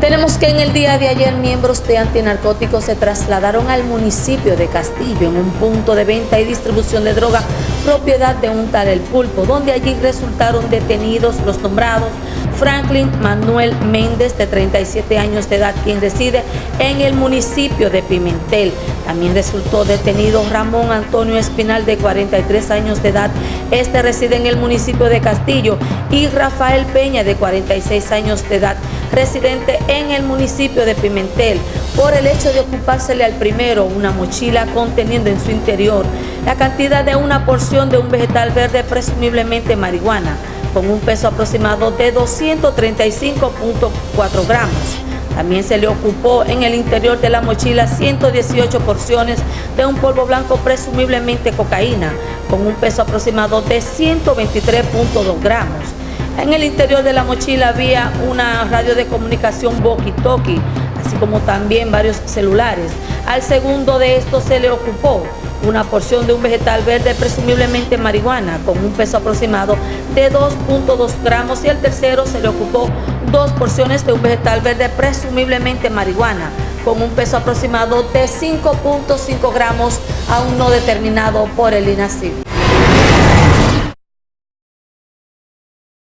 Tenemos que en el día de ayer miembros de antinarcóticos se trasladaron al municipio de Castillo en un punto de venta y distribución de droga propiedad de un tal El Pulpo, donde allí resultaron detenidos los nombrados Franklin Manuel Méndez, de 37 años de edad, quien reside en el municipio de Pimentel. También resultó detenido Ramón Antonio Espinal, de 43 años de edad. Este reside en el municipio de Castillo. Y Rafael Peña, de 46 años de edad, residente en el municipio de Pimentel, por el hecho de ocupársele al primero una mochila conteniendo en su interior la cantidad de una porción de un vegetal verde, presumiblemente marihuana con un peso aproximado de 235.4 gramos. También se le ocupó en el interior de la mochila 118 porciones de un polvo blanco presumiblemente cocaína, con un peso aproximado de 123.2 gramos. En el interior de la mochila había una radio de comunicación walkie-talkie, así como también varios celulares. Al segundo de estos se le ocupó una porción de un vegetal verde, presumiblemente marihuana, con un peso aproximado de 2.2 gramos y el tercero se le ocupó dos porciones de un vegetal verde, presumiblemente marihuana, con un peso aproximado de 5.5 gramos, aún no determinado por el INACID.